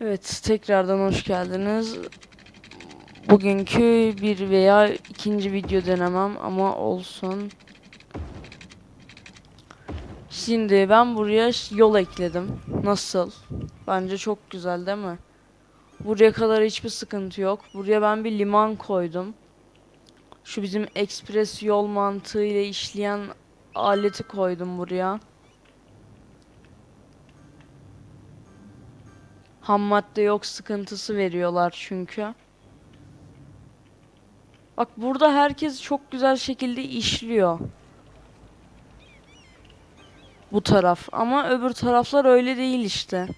Evet, tekrardan hoş geldiniz. Bugünkü bir veya ikinci video denemem ama olsun. Şimdi ben buraya yol ekledim. Nasıl? Bence çok güzel değil mi? Buraya kadar hiçbir sıkıntı yok. Buraya ben bir liman koydum. Şu bizim ekspres yol mantığıyla işleyen aleti koydum buraya. Ham madde yok sıkıntısı veriyorlar çünkü. Bak burada herkes çok güzel şekilde işliyor. Bu taraf ama öbür taraflar öyle değil işte.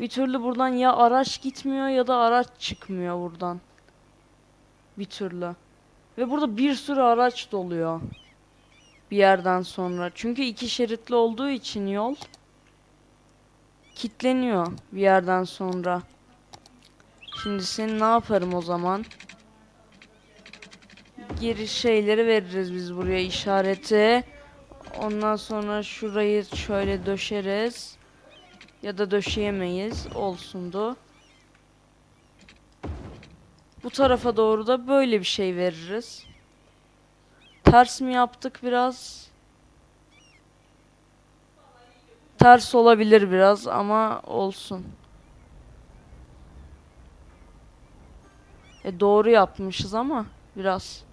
Bir türlü buradan ya araç gitmiyor ya da araç çıkmıyor buradan. Bir türlü. Ve burada bir sürü araç doluyor. Bir yerden sonra. Çünkü iki şeritli olduğu için yol kitleniyor bir yerden sonra. Şimdi seni ne yaparım o zaman? Geri şeyleri veririz biz buraya işareti. Ondan sonra şurayı şöyle döşeriz. Ya da döşeyemeyiz. Olsundu. Bu tarafa doğru da böyle bir şey veririz. Ters mi yaptık biraz? Ters olabilir biraz ama olsun. E doğru yapmışız ama biraz.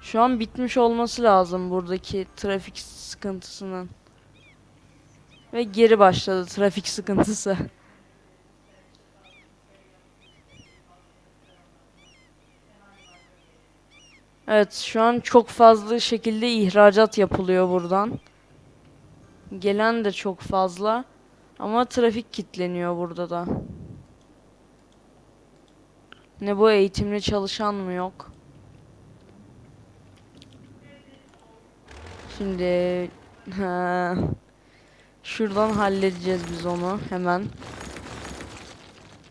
Şu an bitmiş olması lazım buradaki trafik sıkıntısının. Ve geri başladı trafik sıkıntısı. Evet şu an çok fazla şekilde ihracat yapılıyor buradan. Gelen de çok fazla. Ama trafik kilitleniyor burada da. Ne bu eğitimli çalışan mı yok? Şimdi şuradan halledeceğiz biz onu hemen.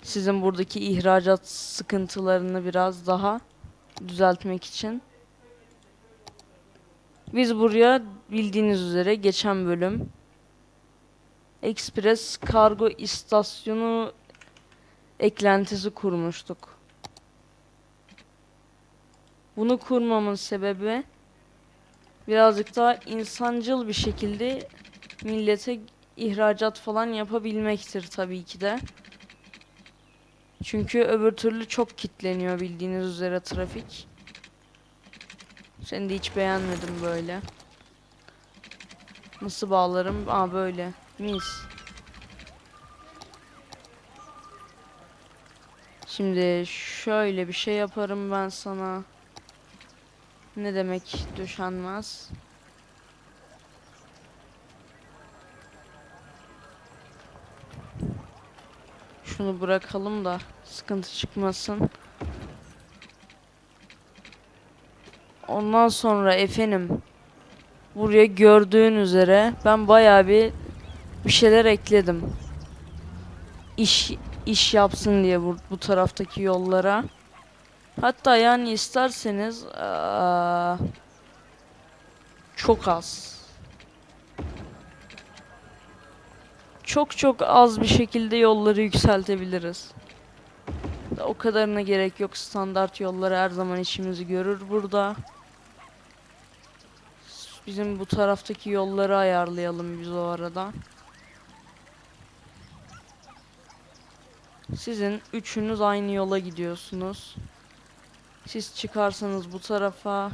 Sizin buradaki ihracat sıkıntılarını biraz daha düzeltmek için. Biz buraya bildiğiniz üzere geçen bölüm Express kargo istasyonu eklentisi kurmuştuk. Bunu kurmamın sebebi birazcık daha insancıl bir şekilde millete ihracat falan yapabilmektir tabii ki de. Çünkü öbür türlü çok kitleniyor bildiğiniz üzere trafik. Seni de hiç beğenmedim böyle. Nasıl bağlarım? Aa böyle. Mis. Şimdi şöyle bir şey yaparım ben sana. Ne demek döşenmez? Şunu bırakalım da sıkıntı çıkmasın. Ondan sonra efendim buraya gördüğün üzere ben bayağı bir bir şeyler ekledim. İş iş yapsın diye bu, bu taraftaki yollara. Hatta yani isterseniz aa, çok az. Çok çok az bir şekilde yolları yükseltebiliriz. O kadarına gerek yok. Standart yolları her zaman işimizi görür burada. Bizim bu taraftaki yolları ayarlayalım biz o arada. Sizin üçünüz aynı yola gidiyorsunuz. Siz çıkarsanız bu tarafa,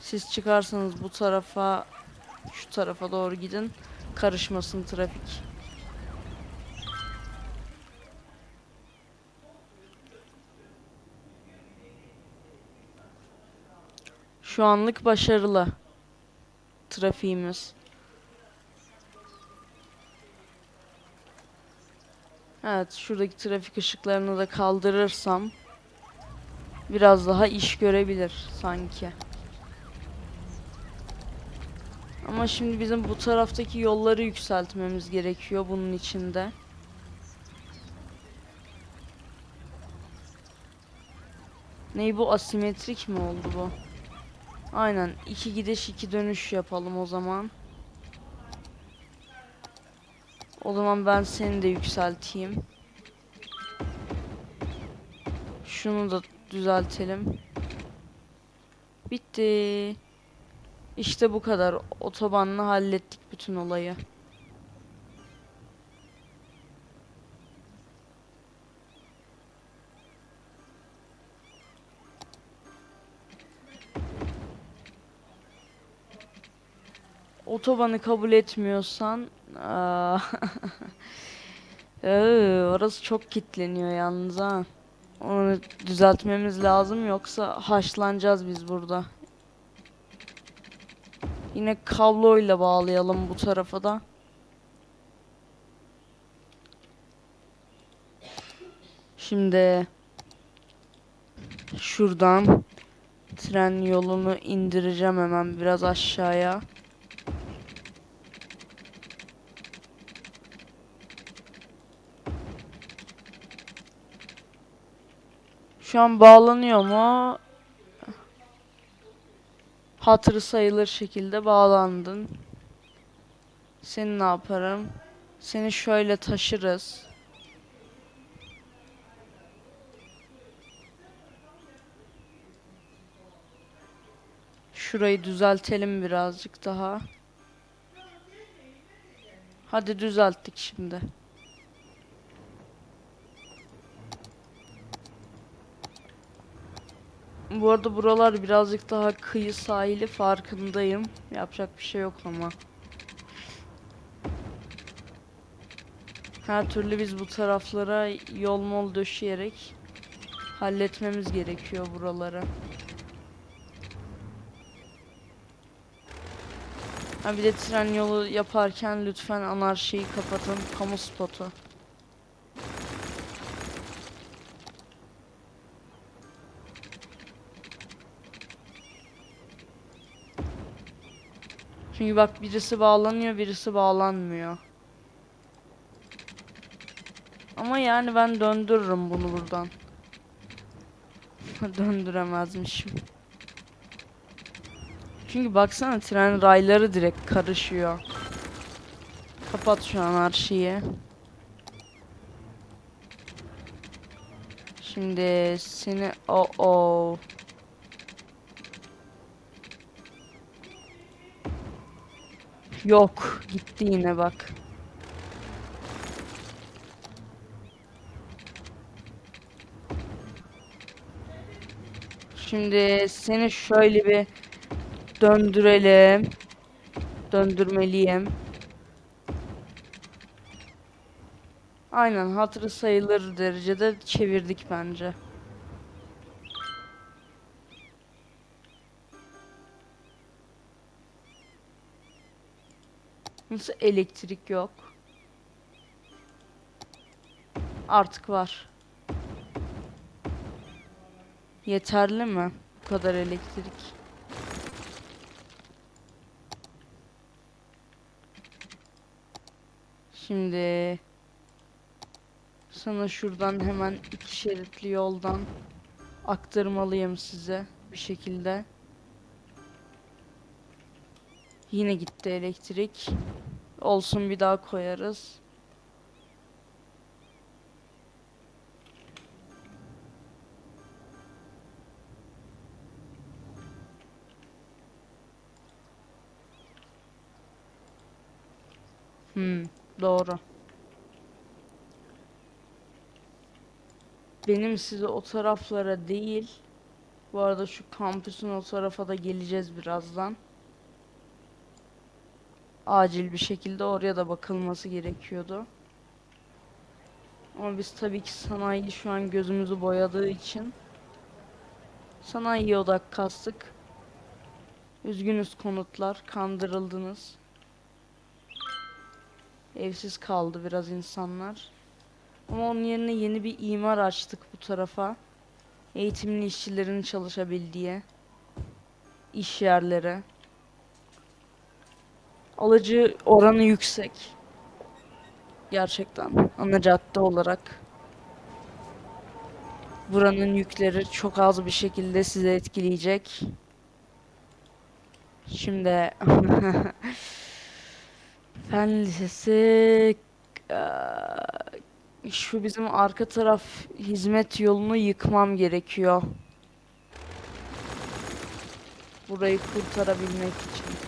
siz çıkarsanız bu tarafa, şu tarafa doğru gidin. Karışmasın trafik. Şu anlık başarılı trafiğimiz. Evet, şuradaki trafik ışıklarını da kaldırırsam biraz daha iş görebilir sanki. Ama şimdi bizim bu taraftaki yolları yükseltmemiz gerekiyor bunun içinde. Ney bu asimetrik mi oldu bu? Aynen iki gidiş iki dönüş yapalım o zaman. O zaman ben seni de yükselteyim. Şunu da düzeltelim. Bitti. İşte bu kadar. Otobanla hallettik bütün olayı. Otobanı kabul etmiyorsan orası çok kitleniyor yalnız ha. Onu düzeltmemiz lazım yoksa haşlanacağız biz burada. Yine kabloyla bağlayalım bu tarafa da. Şimdi şuradan tren yolunu indireceğim hemen biraz aşağıya. Şu an bağlanıyor mu? Hatırı sayılır şekilde bağlandın. Seni ne yaparım? Seni şöyle taşırız. Şurayı düzeltelim birazcık daha. Hadi düzelttik şimdi. Bu arada buralar birazcık daha kıyı sahili farkındayım. Yapacak bir şey yok ama. Her türlü biz bu taraflara yol mol döşeyerek halletmemiz gerekiyor buraları. Ha bir de tren yolu yaparken lütfen anarşiyi kapatın. Kamu spotu. Çünkü bak birisi bağlanıyor, birisi bağlanmıyor. Ama yani ben döndürürüm bunu buradan. Döndüremezmişim. Çünkü baksana tren rayları direkt karışıyor. Kapat şu an her şeyi. Şimdi seni o o Yok, gitti yine bak. Şimdi seni şöyle bir döndürelim. Döndürmeliyim. Aynen hatırı sayılır derecede çevirdik bence. Nasıl elektrik yok? Artık var. Yeterli mi? Bu kadar elektrik. Şimdi sana şuradan hemen iki şeritli yoldan aktarmalıyım size bir şekilde. Yine gitti elektrik. Olsun bir daha koyarız. Hmm, doğru. Benim size o taraflara değil. Bu arada şu kampüsün o tarafa da geleceğiz birazdan. Acil bir şekilde oraya da bakılması gerekiyordu. Ama biz tabii ki sanayi şu an gözümüzü boyadığı için sanayiye odak kastık. Üzgünüz konutlar, kandırıldınız. Evsiz kaldı biraz insanlar. Ama onun yerine yeni bir imar açtık bu tarafa. Eğitimli işçilerin çalışabildiği iş yerleri. Alıcı oranı yüksek. Gerçekten ana cadde olarak. Buranın yükleri çok az bir şekilde sizi etkileyecek. Şimdi Fen Lisesi şu bizim arka taraf hizmet yolunu yıkmam gerekiyor. Burayı kurtarabilmek için.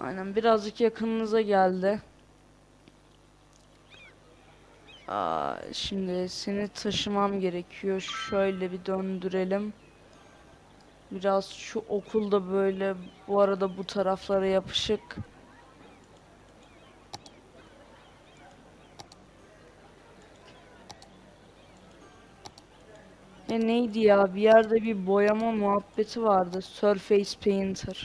Aynen birazcık yakınınıza geldi. Aa, şimdi seni taşımam gerekiyor. Şöyle bir döndürelim. Biraz şu okulda böyle bu arada bu taraflara yapışık. Ya neydi ya? Bir yerde bir boyama muhabbeti vardı. Surface Painter.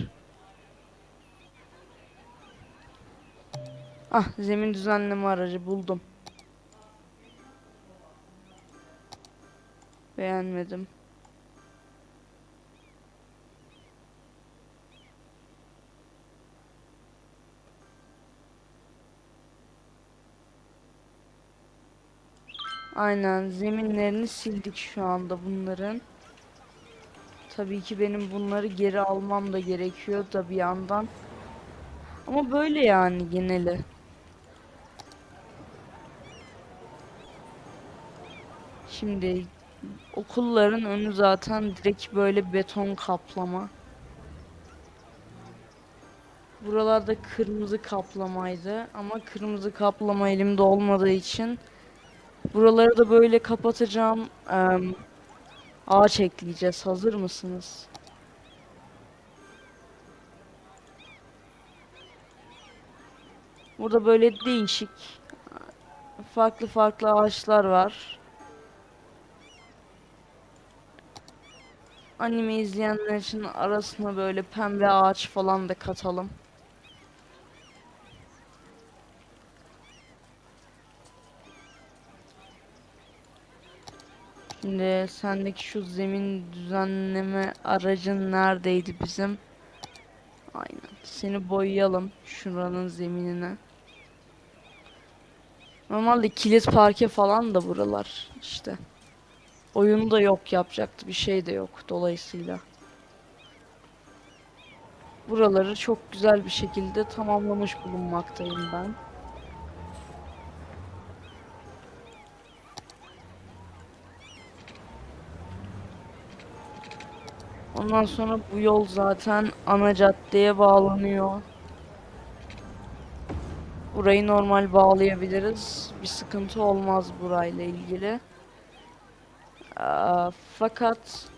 Ah, zemin düzenleme aracı buldum. Beğenmedim. Aynen zeminlerini sildik şu anda bunların. Tabii ki benim bunları geri almam da gerekiyor da bir yandan. Ama böyle yani geneli. Şimdi okulların önü zaten direkt böyle beton kaplama. Buralarda kırmızı kaplamaydı ama kırmızı kaplama elimde olmadığı için buraları da böyle kapatacağım. Em, ağaç ekleyeceğiz. Hazır mısınız? Burada böyle değişik farklı farklı ağaçlar var. Anime izleyenler için arasına böyle pembe ağaç falan da katalım. Şimdi sendeki şu zemin düzenleme aracın neredeydi bizim? Aynen. Seni boyayalım şuranın zeminine. Normalde kilit parke falan da buralar işte. Oyunu da yok yapacaktı bir şey de yok dolayısıyla. Buraları çok güzel bir şekilde tamamlamış bulunmaktayım ben. Ondan sonra bu yol zaten ana caddeye bağlanıyor. Burayı normal bağlayabiliriz. Bir sıkıntı olmaz burayla ilgili. Fakat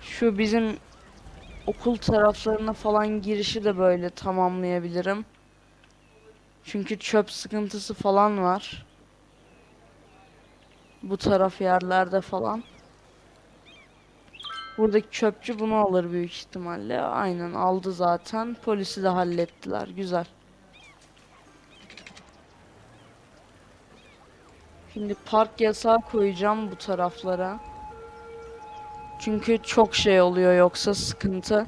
şu bizim okul taraflarına falan girişi de böyle tamamlayabilirim. Çünkü çöp sıkıntısı falan var. Bu taraf yerlerde falan. Buradaki çöpçü bunu alır büyük ihtimalle. Aynen aldı zaten. Polisi de hallettiler. Güzel. Şimdi park yasağı koyacağım bu taraflara. Çünkü çok şey oluyor yoksa sıkıntı.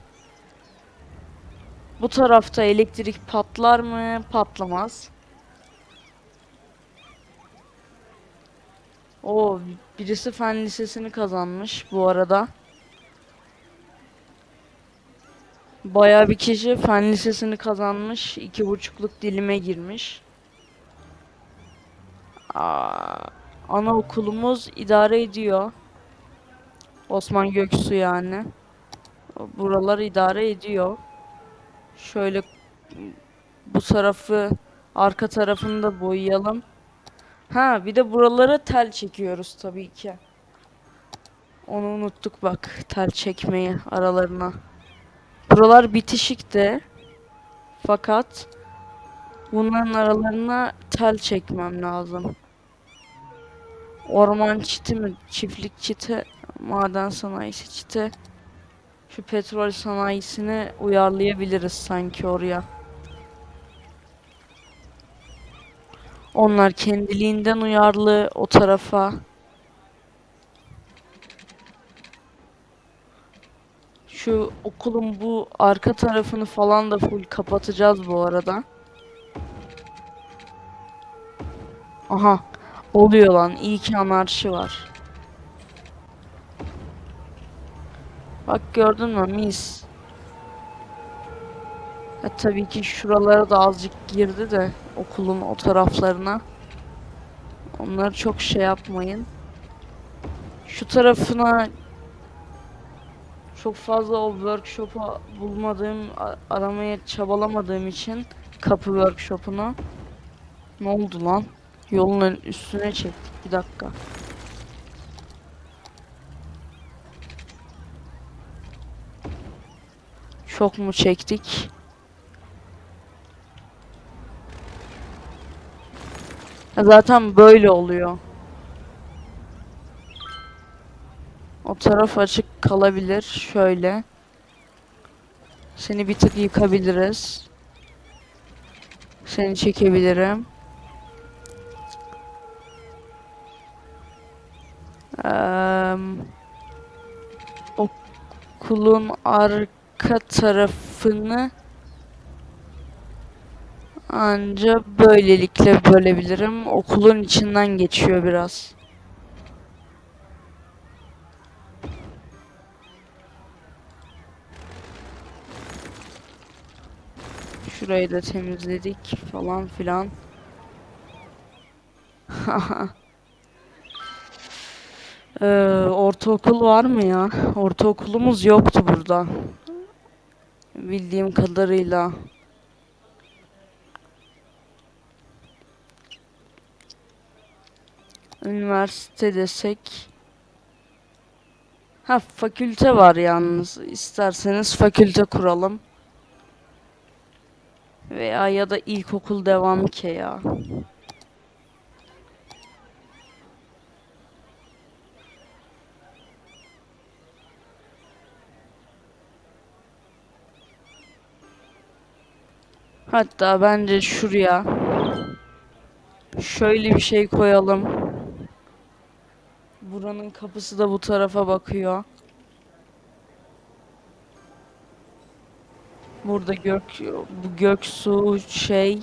Bu tarafta elektrik patlar mı? Patlamaz. O birisi fen lisesini kazanmış bu arada. Bayağı bir kişi fen lisesini kazanmış. iki buçukluk dilime girmiş. Aa, anaokulumuz idare ediyor. Osman Göksu yani. Buralar idare ediyor. Şöyle bu tarafı arka tarafını da boyayalım. Ha bir de buralara tel çekiyoruz tabii ki. Onu unuttuk bak tel çekmeyi aralarına. Buralar bitişikte. Fakat bunların aralarına tel çekmem lazım. Orman çiti mi? Çiftlik çiti, maden sanayisi çiti. Şu petrol sanayisini uyarlayabiliriz sanki oraya. Onlar kendiliğinden uyarlı o tarafa. Şu okulun bu arka tarafını falan da full kapatacağız bu arada. Aha. Oluyor lan. İyi ki anarşi var. Bak gördün mü mis. Ha, tabii ki şuralara da azıcık girdi de okulun o taraflarına. Onları çok şey yapmayın. Şu tarafına çok fazla o workshop'u bulmadığım, aramaya çabalamadığım için kapı workshop'unu. Ne oldu lan? Yolun üstüne çektik. Bir dakika. Çok mu çektik? Zaten böyle oluyor. O taraf açık kalabilir. Şöyle. Seni bir tık yıkabiliriz. Seni çekebilirim. Okulun arka tarafını anca böylelikle bölebilirim. Okulun içinden geçiyor biraz. Şurayı da temizledik falan filan. Ee, ortaokul var mı ya? Ortaokulumuz yoktu burada. Bildiğim kadarıyla. Üniversite desek. Ha fakülte var yalnız. İsterseniz fakülte kuralım. Veya ya da ilkokul devam ki ya. Hatta bence şuraya şöyle bir şey koyalım. Buranın kapısı da bu tarafa bakıyor. Burada gök bu Göksu şey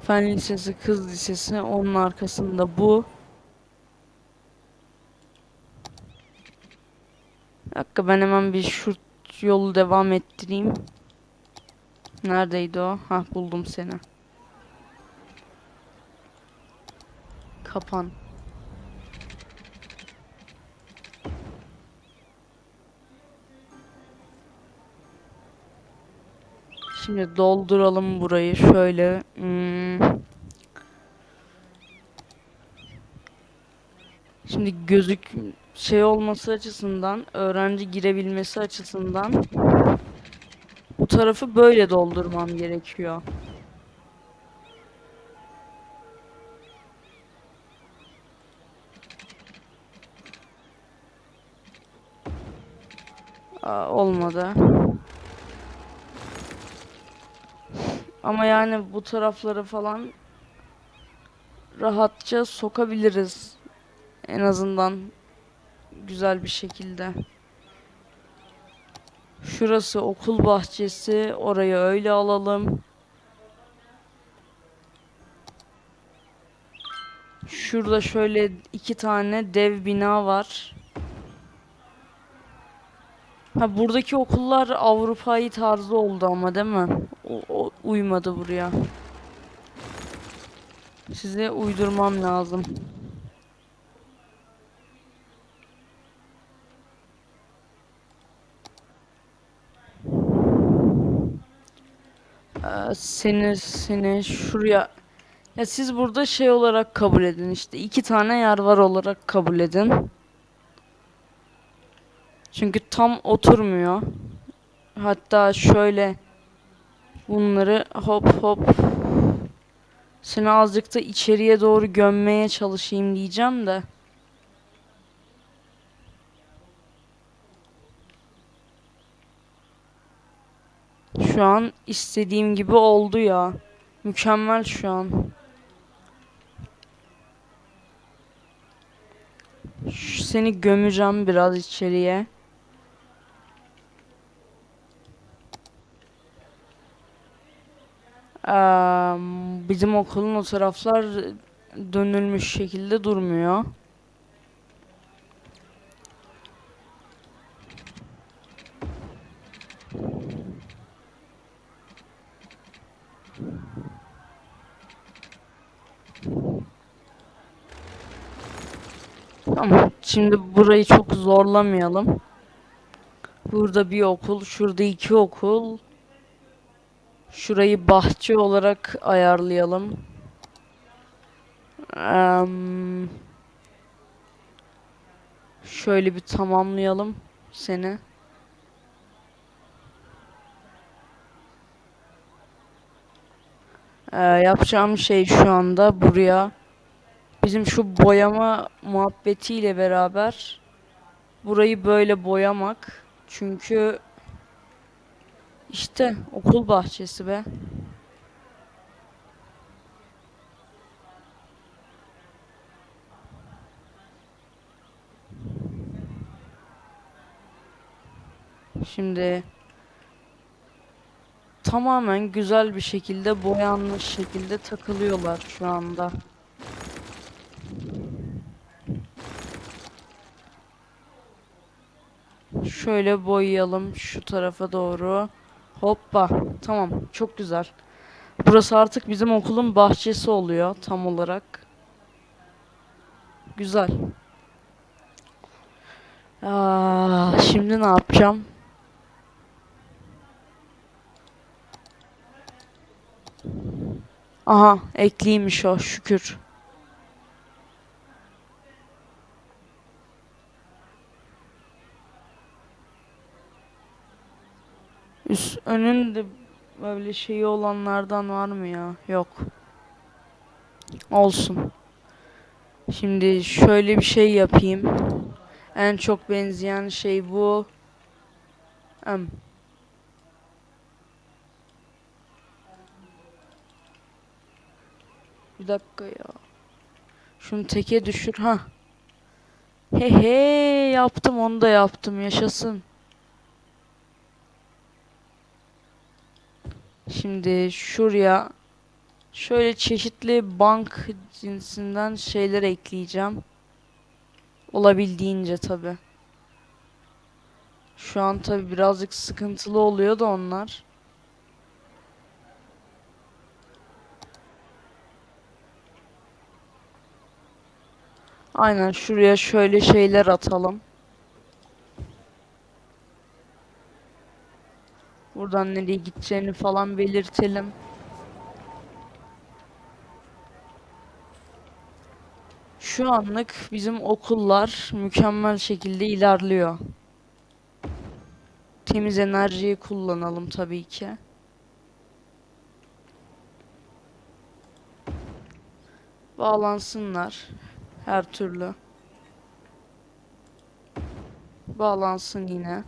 Fen Lisesi, Kız Lisesi onun arkasında bu. Dakika ben hemen bir şu yolu devam ettireyim. Neredeydi o? Ha buldum seni. Kapan. Şimdi dolduralım burayı şöyle. Hmm. Şimdi gözük şey olması açısından, öğrenci girebilmesi açısından bu tarafı böyle doldurmam gerekiyor. Aa, olmadı. Ama yani bu tarafları falan rahatça sokabiliriz. En azından güzel bir şekilde. Şurası okul bahçesi. Orayı öyle alalım. Şurada şöyle iki tane dev bina var. Ha buradaki okullar Avrupa'yı tarzı oldu ama değil mi? O, o uymadı buraya. Size uydurmam lazım. Ee, seni seni şuraya ya siz burada şey olarak kabul edin işte iki tane yer var olarak kabul edin. Çünkü tam oturmuyor. Hatta şöyle bunları hop hop seni azıcık da içeriye doğru gömmeye çalışayım diyeceğim de. Şu an istediğim gibi oldu ya. Mükemmel şu an. Ş- Seni gömeceğim biraz içeriye. Eee, bizim okulun o taraflar dönülmüş şekilde durmuyor. Ama şimdi burayı çok zorlamayalım. Burada bir okul, şurada iki okul. Şurayı bahçe olarak ayarlayalım. Em, şöyle bir tamamlayalım seni. Ee, yapacağım şey şu anda buraya bizim şu boyama muhabbetiyle beraber burayı böyle boyamak. Çünkü işte okul bahçesi be. Şimdi tamamen güzel bir şekilde boyanmış şekilde takılıyorlar şu anda. Şöyle boyayalım şu tarafa doğru. Hoppa. Tamam. Çok güzel. Burası artık bizim okulun bahçesi oluyor tam olarak. Güzel. Aa, şimdi ne yapacağım? Aha, ekliymiş o şükür. Üst önünde böyle şeyi olanlardan var mı ya? Yok. Olsun. Şimdi şöyle bir şey yapayım. En çok benzeyen şey bu. Em. Bir dakika ya. Şunu teke düşür ha. He he yaptım onu da yaptım yaşasın. Şimdi şuraya şöyle çeşitli bank cinsinden şeyler ekleyeceğim. Olabildiğince tabi. Şu an tabi birazcık sıkıntılı oluyor da onlar. Aynen şuraya şöyle şeyler atalım. Buradan nereye gideceğini falan belirtelim. Şu anlık bizim okullar mükemmel şekilde ilerliyor. Temiz enerjiyi kullanalım tabii ki. Bağlansınlar her türlü. Bağlansın yine.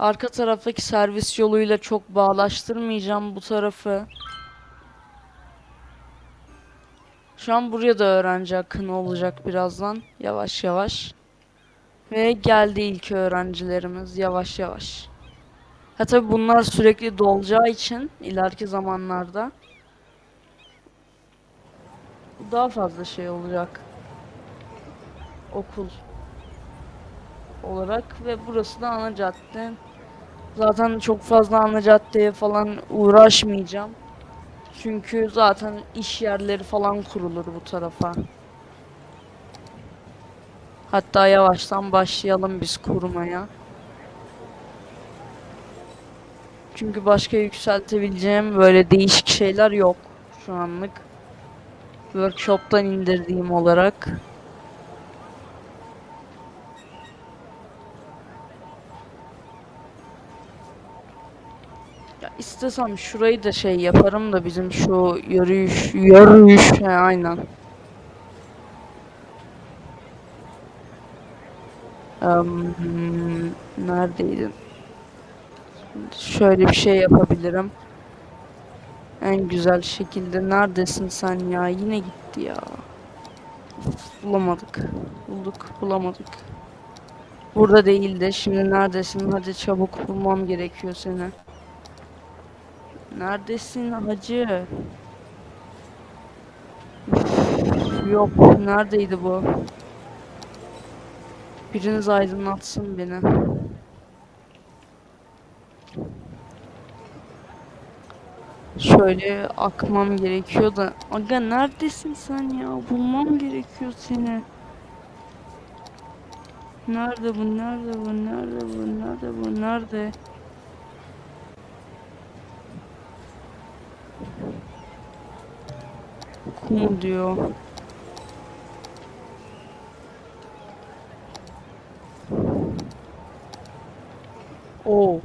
Arka taraftaki servis yoluyla çok bağlaştırmayacağım bu tarafı. Şu an buraya da öğrenci akını olacak birazdan. Yavaş yavaş. Ve geldi ilk öğrencilerimiz yavaş yavaş. Ha tabi bunlar sürekli dolacağı için ileriki zamanlarda daha fazla şey olacak. Okul olarak ve burası da ana cadde. Zaten çok fazla ana caddeye falan uğraşmayacağım. Çünkü zaten iş yerleri falan kurulur bu tarafa. Hatta yavaştan başlayalım biz kurmaya. Çünkü başka yükseltebileceğim böyle değişik şeyler yok şu anlık. Workshop'tan indirdiğim olarak. İstesem şurayı da şey yaparım da bizim şu yürüyüş, yürüyüş he, aynen. Em, neredeydin? Şöyle bir şey yapabilirim. En güzel şekilde. Neredesin sen ya? Yine gitti ya. Bulamadık. Bulduk, bulamadık. Burada değildi. Şimdi neredesin? Hadi çabuk bulmam gerekiyor seni. Neredesin hacı? Yok. Neredeydi bu? Biriniz aydınlatsın beni. Şöyle akmam gerekiyor da. Aga neredesin sen ya? Bulmam gerekiyor seni. Nerede bu? Nerede bu? Nerede bu? Nerede bu? Nerede? Kum diyor. Oo.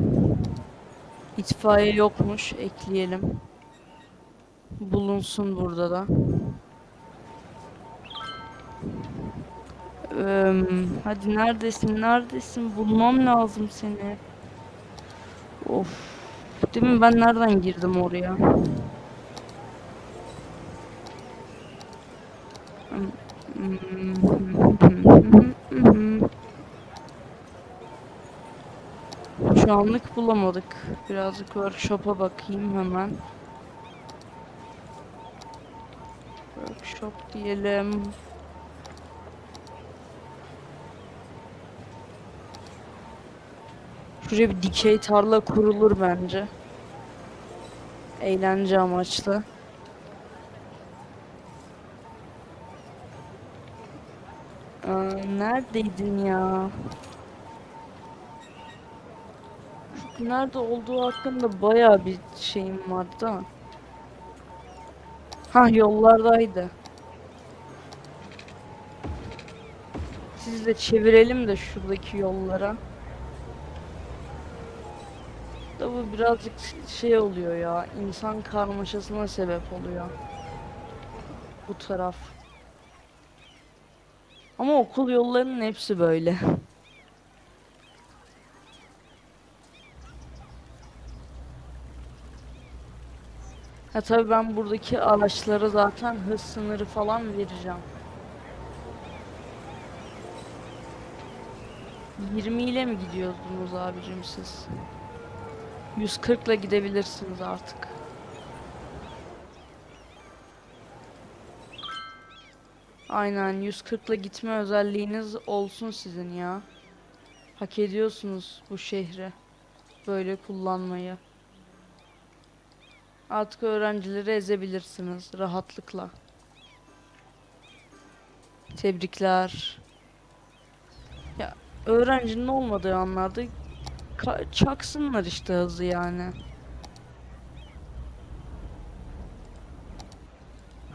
İtfaiye yokmuş. Ekleyelim. Bulunsun burada da. Eee, hadi neredesin? Neredesin? Bulmam lazım seni. Of. Değil mi? Ben nereden girdim oraya? Şu anlık bulamadık. Birazcık workshop'a bakayım hemen. Workshop diyelim. Şuraya bir dikey tarla kurulur bence. Eğlence amaçlı. Neredeydin ya? Şu nerede olduğu hakkında bayağı bir şeyim vardı ama. Ha yollardaydı. Siz de çevirelim de şuradaki yollara. Da bu birazcık şey oluyor ya. insan karmaşasına sebep oluyor. Bu taraf. Ama okul yollarının hepsi böyle. Ha tabii ben buradaki araçlara zaten hız sınırı falan vereceğim. 20 ile mi gidiyordunuz abicim siz? 140 ile gidebilirsiniz artık. Aynen 140 ile gitme özelliğiniz olsun sizin ya. Hak ediyorsunuz bu şehri böyle kullanmayı. Artık öğrencileri ezebilirsiniz rahatlıkla. Tebrikler. Ya öğrencinin olmadığı anlarda çaksınlar işte hızı yani.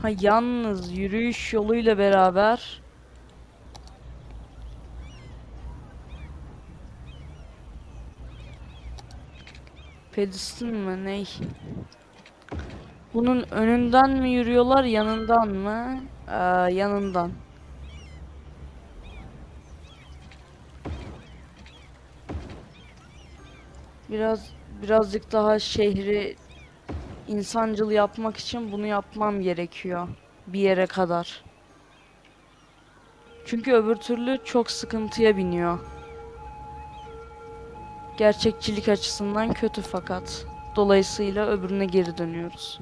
Ha yalnız yürüyüş yoluyla beraber pedestal mı ney? Bunun önünden mi yürüyorlar yanından mı? Ee, yanından. Biraz birazcık daha şehri insancıl yapmak için bunu yapmam gerekiyor bir yere kadar. Çünkü öbür türlü çok sıkıntıya biniyor. Gerçekçilik açısından kötü fakat. Dolayısıyla öbürüne geri dönüyoruz.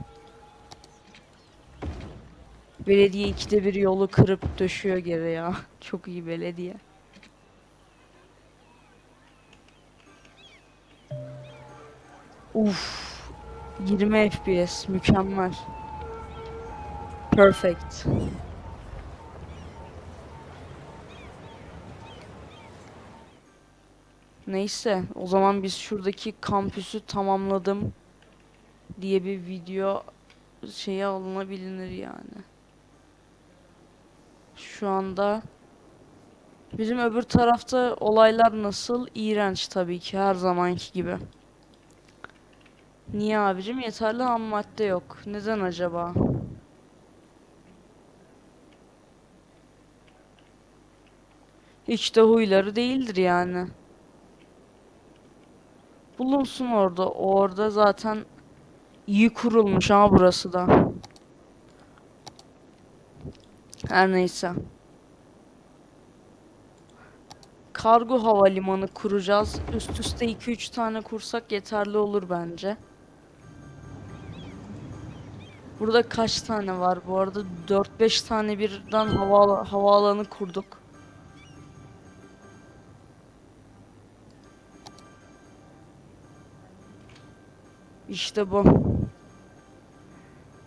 Belediye ikide bir yolu kırıp döşüyor geri ya. Çok iyi belediye. Uf. 20 FPS mükemmel. Perfect. Neyse o zaman biz şuradaki kampüsü tamamladım diye bir video şeye alınabilir yani. Şu anda bizim öbür tarafta olaylar nasıl? İğrenç tabii ki her zamanki gibi. Niye abicim? Yeterli ham madde yok. Neden acaba? Hiç de huyları değildir yani. Bulunsun orada. Orada zaten iyi kurulmuş ama burası da. Her neyse. Kargo havalimanı kuracağız. Üst üste 2-3 tane kursak yeterli olur bence. Burada kaç tane var bu arada? 4-5 tane birden hava havaalanı kurduk. İşte bu.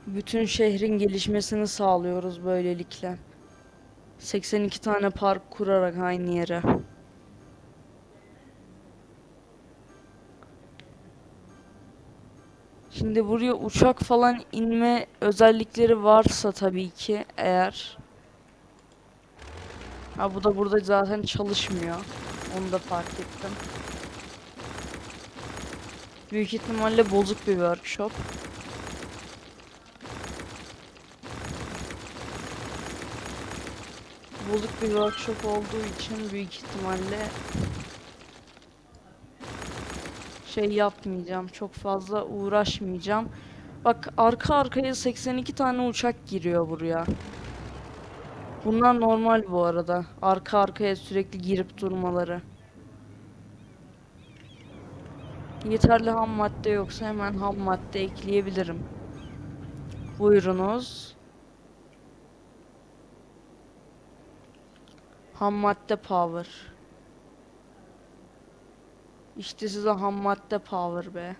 Bütün şehrin gelişmesini sağlıyoruz böylelikle. 82 tane park kurarak aynı yere. Şimdi buraya uçak falan inme özellikleri varsa tabii ki eğer. Ha bu da burada zaten çalışmıyor. Onu da fark ettim. Büyük ihtimalle bozuk bir workshop. Bozuk bir workshop olduğu için büyük ihtimalle şey yapmayacağım. Çok fazla uğraşmayacağım. Bak arka arkaya 82 tane uçak giriyor buraya. Bunlar normal bu arada. Arka arkaya sürekli girip durmaları. Yeterli ham madde yoksa hemen ham madde ekleyebilirim. Buyurunuz. Ham madde power. İşte size ham madde power be.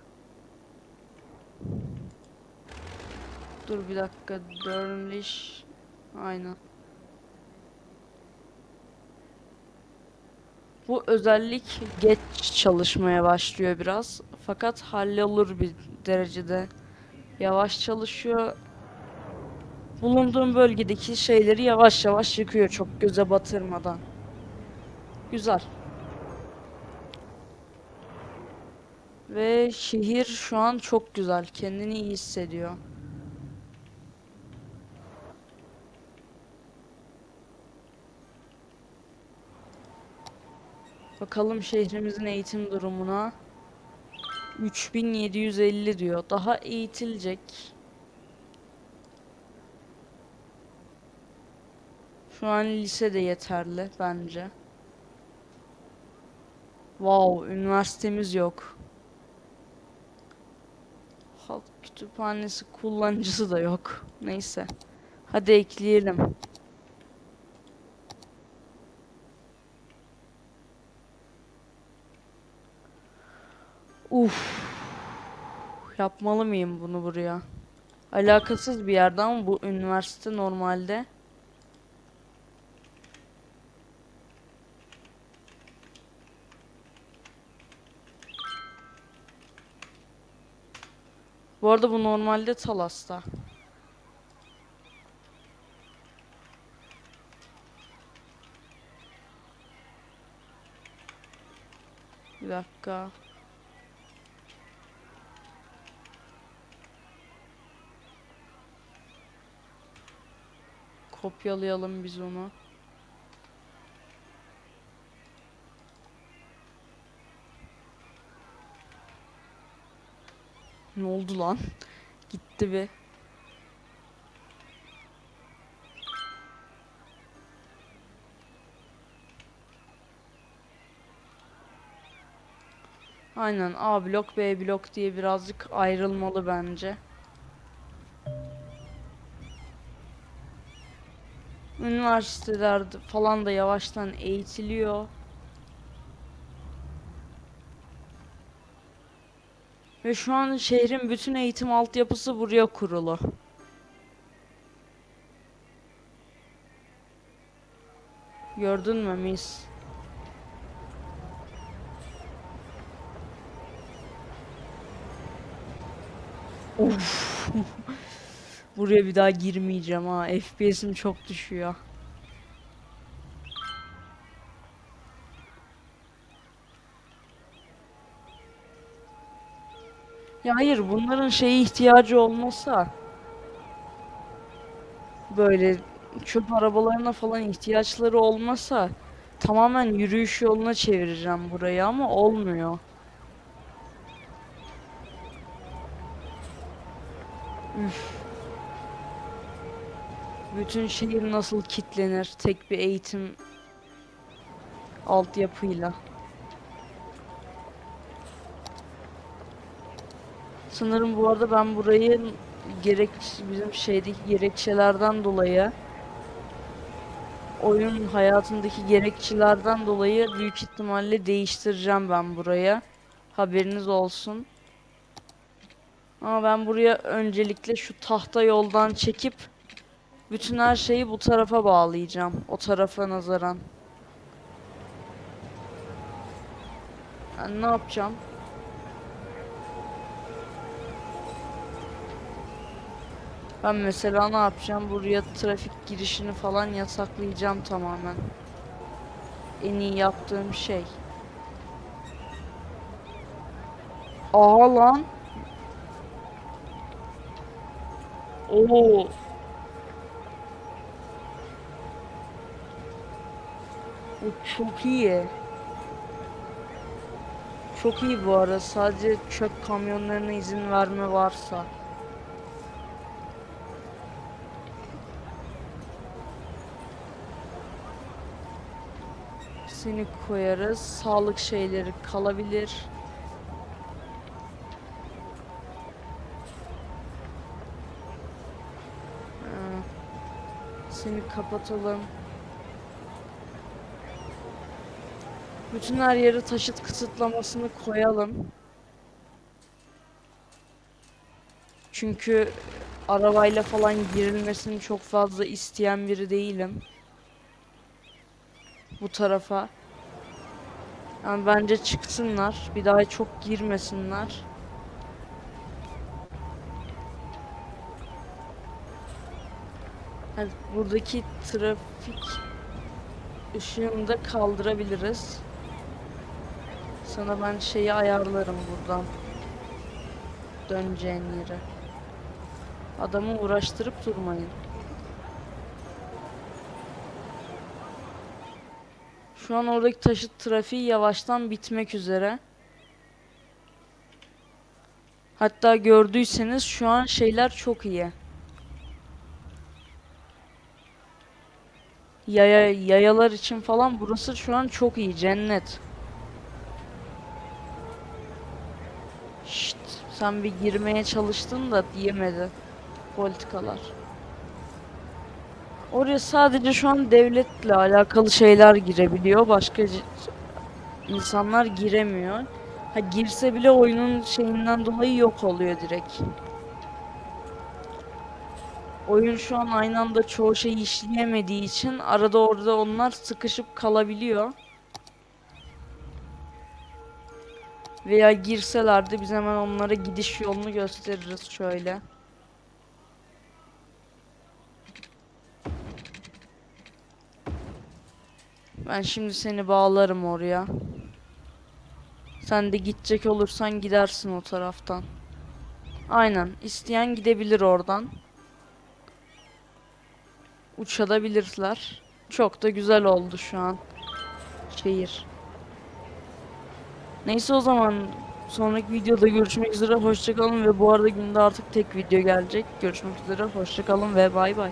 Dur bir dakika. Dörnliş. Aynen. Bu özellik geç çalışmaya başlıyor biraz. Fakat hallolur bir derecede. Yavaş çalışıyor. Bulunduğum bölgedeki şeyleri yavaş yavaş yıkıyor çok göze batırmadan. Güzel. Ve şehir şu an çok güzel. Kendini iyi hissediyor. Bakalım şehrimizin eğitim durumuna. 3750 diyor. Daha eğitilecek. Şu an lise de yeterli bence. Wow, üniversitemiz yok. Halk kütüphanesi kullanıcısı da yok. Neyse. Hadi ekleyelim. Uf. Yapmalı mıyım bunu buraya? Alakasız bir yerde ama bu üniversite normalde. Bu arada bu normalde Talas'ta. Bir dakika. Kopyalayalım biz onu. Ne oldu lan? Gitti bir. Aynen A blok B blok diye birazcık ayrılmalı bence. Üniversiteler falan da yavaştan eğitiliyor. Ve şu an şehrin bütün eğitim altyapısı buraya kurulu. Gördün mü mis? Of. Buraya bir daha girmeyeceğim ha. FPS'im çok düşüyor. Ya hayır bunların şeye ihtiyacı olmasa böyle çöp arabalarına falan ihtiyaçları olmasa tamamen yürüyüş yoluna çevireceğim burayı ama olmuyor. Üf. Bütün şehir nasıl kitlenir tek bir eğitim altyapıyla. Sanırım bu arada ben burayı gerek bizim şeydeki gerekçelerden dolayı oyun hayatındaki gerekçelerden dolayı büyük ihtimalle değiştireceğim ben buraya. Haberiniz olsun. Ama ben buraya öncelikle şu tahta yoldan çekip bütün her şeyi bu tarafa bağlayacağım. O tarafa nazaran. Ben ne yapacağım? Ben mesela ne yapacağım? Buraya trafik girişini falan yasaklayacağım tamamen. En iyi yaptığım şey. Aa lan. Oo. O çok iyi. Çok iyi bu arada. Sadece çöp kamyonlarına izin verme varsa. Seni koyarız. Sağlık şeyleri kalabilir. Ha, Seni kapatalım. Bütün her yere taşıt kısıtlamasını koyalım. Çünkü arabayla falan girilmesini çok fazla isteyen biri değilim. Bu tarafa. Yani bence çıksınlar. Bir daha çok girmesinler. Yani buradaki trafik ışığını da kaldırabiliriz. Sana ben şeyi ayarlarım buradan. Döneceğin yere. Adamı uğraştırıp durmayın. Şu an oradaki taşıt trafiği yavaştan bitmek üzere. Hatta gördüyseniz şu an şeyler çok iyi. Yaya, yayalar için falan burası şu an çok iyi. Cennet. Şşt, sen bir girmeye çalıştın da diyemedi. Politikalar. Oraya sadece şu an devletle alakalı şeyler girebiliyor. Başka insanlar giremiyor. Ha girse bile oyunun şeyinden dolayı yok oluyor direkt. Oyun şu an aynı anda çoğu şeyi işleyemediği için arada orada onlar sıkışıp kalabiliyor. Veya girselerdi biz hemen onlara gidiş yolunu gösteririz şöyle. Ben şimdi seni bağlarım oraya. Sen de gidecek olursan gidersin o taraftan. Aynen. isteyen gidebilir oradan. Uçabilirler. Çok da güzel oldu şu an. Şehir. Neyse o zaman sonraki videoda görüşmek üzere. Hoşçakalın ve bu arada günde artık tek video gelecek. Görüşmek üzere. Hoşçakalın ve bay bay.